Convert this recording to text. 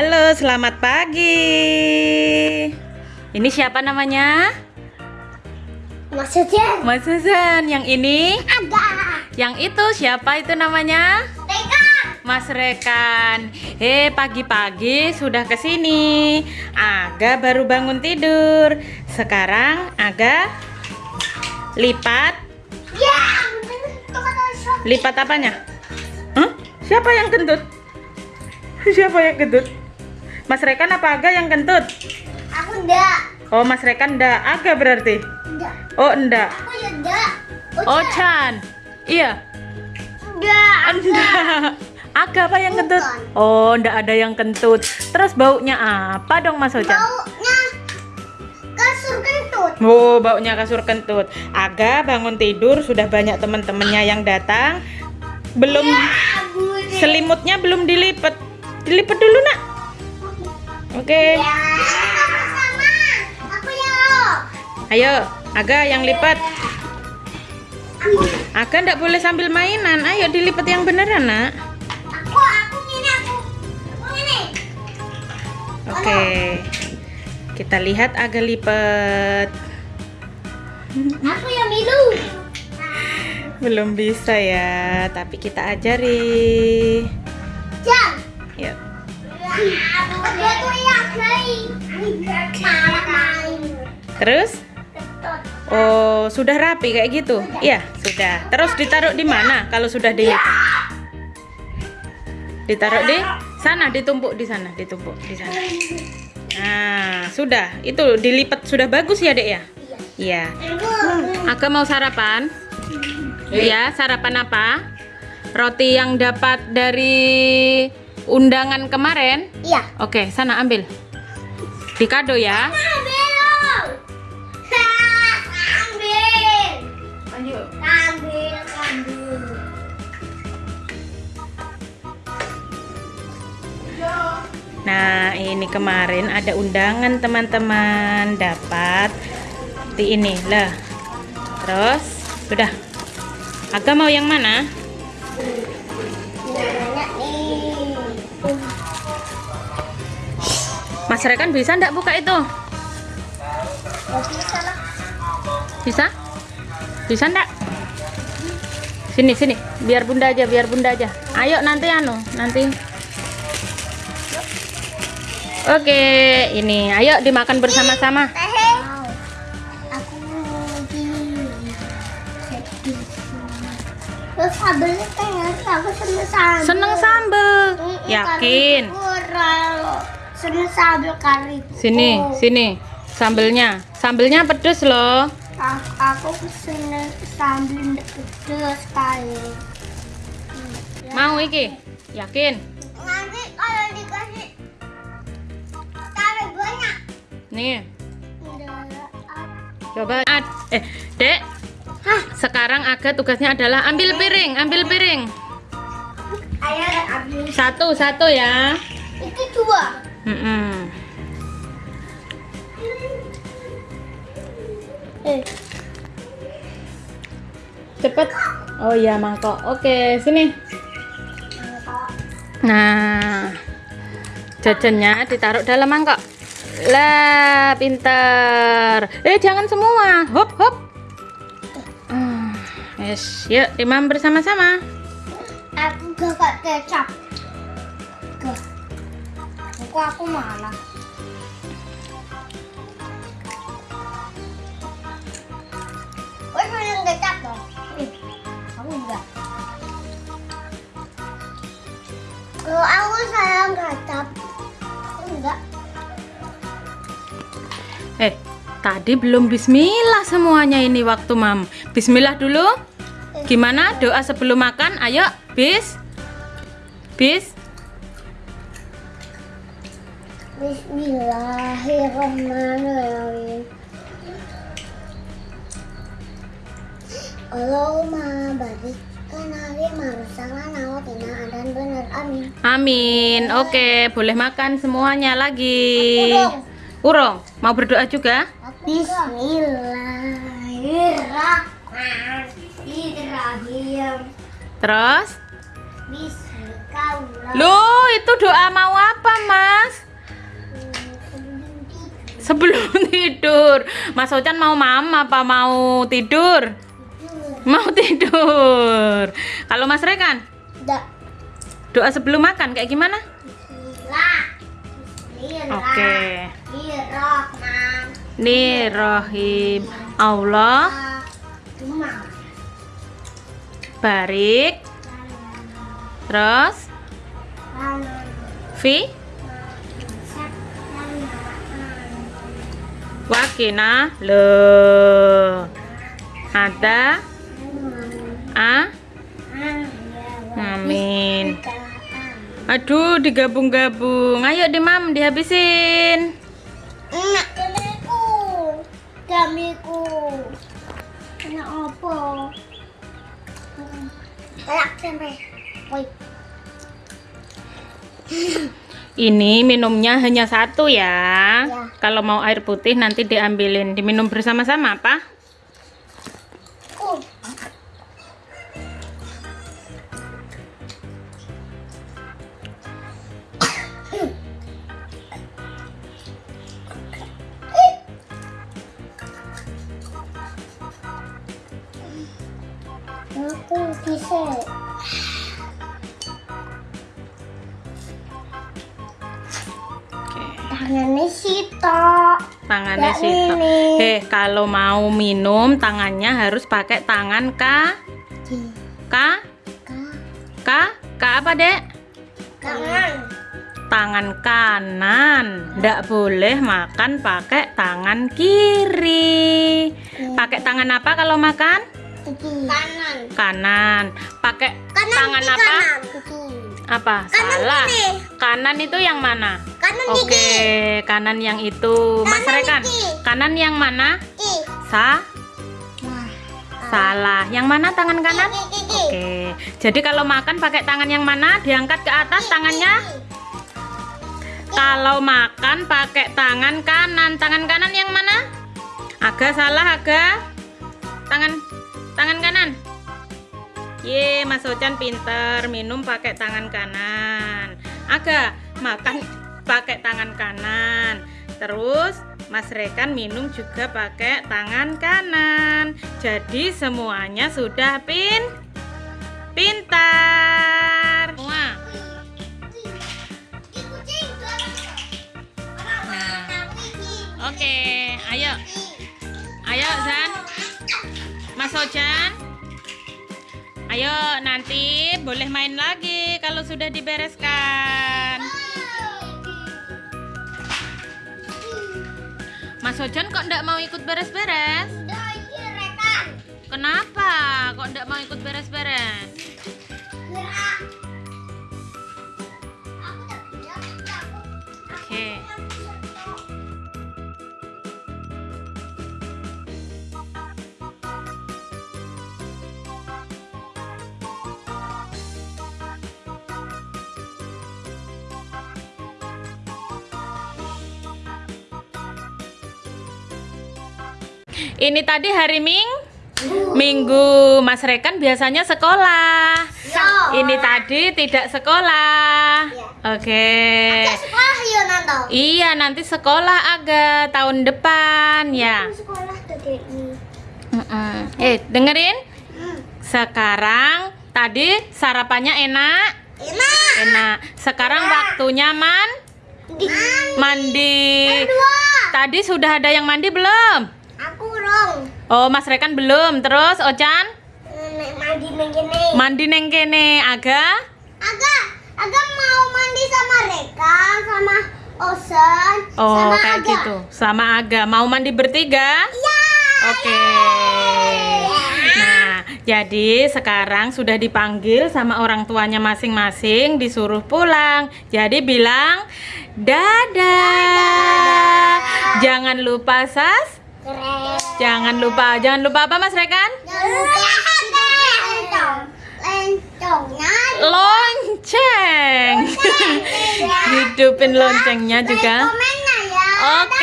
Halo, selamat pagi. Ini siapa namanya? Mas Sujen. Mas Susan. Yang ini? Ada. Yang itu siapa itu namanya? Tega. Mas Rekan. Hei, pagi-pagi sudah ke sini. Aga baru bangun tidur. Sekarang Aga lipat. Ya? Lipat apanya? Hah? Siapa yang kentut? Siapa yang kentut? Mas Rekan apa Aga yang kentut? Aku enggak. Oh, Mas Rekan ndak Aga berarti. Enggak. Oh, enggak. Aku ya enggak. Oh, Chan. Iya. enggak. Enggak. Aga apa yang kentut? Oh, enggak ada yang kentut. Terus baunya apa dong Mas Ochan? Baunya kasur kentut. Oh, baunya kasur kentut. Aga bangun tidur sudah banyak teman-temannya yang datang. Belum deh. selimutnya belum dilipat. Dilipat dulu, Nak. Oke. Ya. Sama. Aku yang. Ayo, Aga yang lipat. Aga enggak boleh sambil mainan. Ayo dilipat yang beneran, Nak. Aku aku ini aku. Aku ini. Oke. Kita lihat Aga lipat. Aku yang biru. Belum bisa ya, tapi kita ajari. Terus? Oh, sudah rapi kayak gitu? Iya, sudah. Terus ditaruh di mana kalau sudah dilipat? Ditaruh di sana, ditumpuk di sana, ditumpuk di sana. Nah, sudah. Itu dilipat sudah bagus ya, Dek ya? Iya. Aga mau sarapan? Iya, sarapan apa? Roti yang dapat dari undangan kemarin? Iya. Oke, sana ambil. Di kado ya. Ambil. Nah, ini kemarin ada undangan teman-teman dapat di ini lah. Terus sudah. Aga mau yang mana? Mas Rekan bisa ndak buka itu? Bisa. Bisa? Bisa ndak? Sini sini, biar bunda aja, biar bunda aja. Ayo nanti anu, nanti. Oke, ini ayo dimakan bersama-sama. Sambelnya aku seneng sambel. Seneng sambel. Mm-mm, Yakin? kari kurang. Seneng sambel kari. Sini, sini. Sambelnya. Sambelnya pedes loh. Aku, aku seneng sambel pedes. Mau iki? Yakin? Nanti kalau dikasih Nih, coba. Ad- Eh, Dek. Hah, sekarang Aga tugasnya adalah ambil piring, ambil piring. Ayo ambil. Satu, satu ya. Itu dua. Mm-mm. Eh. Cepet. Oh iya, mangkok. Oke, sini. Nah, jajannya ditaruh dalam mangkok. Lah, pinter. Eh, jangan semua. Hop, hop. Ah, Yes, yuk imam bersama-sama. Aku gak kecap. Aku aku malah. Eh, aku. Kalau aku sayang kecap, aku enggak. Tadi belum bismillah semuanya ini waktu mam. Bismillah dulu. Gimana doa sebelum makan? Ayo, bis. Bis. Bismillahirrahmanirrahim. Allahumma barik amin. Amin. Oke, boleh makan semuanya lagi. Urung, mau berdoa juga? Bismillahirrahmanirrahim. Terus? Loh, itu doa mau apa, Mas? Sebelum tidur. Mas Ocan mau mama apa mau tidur? Mau tidur. Kalau Mas Rekan, Dak. doa sebelum makan kayak gimana? Bismillah. Bismillah. Oke. Bismillahirrahman. Bismillahirrahmanirrahim. Allah. Barik. Terus? Fi? Wakina. Le ada? A? Amin. Aduh digabung-gabung. Ayo deh mam dihabisin Ini minumnya hanya satu ya Ya. kalau mau air putih nanti diambilin diminum bersama-sama apa bisa. Oke. Tangannya Sita. tangannya Ya, ini. eh kalau mau minum tangannya harus pakai tangan K K K K apa dek Tangan. tangan kanan ndak boleh makan pakai tangan kiri pakai tangan apa kalau makan Kanan. kanan pakai Kanan tangan apa kanan. apa Kanan salah kiri. kanan itu yang mana Kanan oke gigi. kanan yang itu mas Kanan Rekan gigi. kanan yang mana Gigi. sa Nah. salah yang mana tangan kanan. Oke, jadi kalau makan pakai tangan yang mana? Diangkat ke atas tangannya. Kalau makan pakai tangan kanan, tangan kanan yang mana? Agak salah, agak. Tangan tangan kanan. Ye, Mas Ocan pinter minum pakai tangan kanan. Agak makan pakai tangan kanan. Terus Mas Rekan minum juga pakai tangan kanan. Jadi semuanya sudah pin pintar. Nah. Oke, ayo. Mas. Ayo nanti boleh main lagi kalau sudah dibereskan. Mas Ojan kok enggak mau ikut beres-beres? Kenapa kok enggak mau ikut beres-beres? Ini tadi hari Ming Minggu Mas Rekan biasanya sekolah. Ini tadi tidak sekolah. Oke. sekolah ya nanto. Iya, nanti sekolah agak tahun depan ya. Sekolah tadi. Mm-mm. Eh, dengerin. Sekarang tadi sarapannya enak, Enak. enak. Sekarang waktunya man mandi. Dua. Tadi sudah ada yang mandi belum? Rong. Oh, Mas Rekan belum. Terus Ocan Nek mandi neng kene. mandi neng kene aga. Aga, Aga mau mandi sama Reka, sama Osen, Oh, sama kayak Aga. gitu. Sama Aga. Mau mandi bertiga? Ya. Oke. Nah, jadi sekarang sudah dipanggil sama orang tuanya masing-masing, disuruh pulang. Jadi bilang dadah. Jangan lupa sas. Keren. Jangan lupa, jangan lupa apa Mas Rekan? Jangan lupa. Lencongnya Lonceng. Hidupin loncengnya juga. ya. Oke.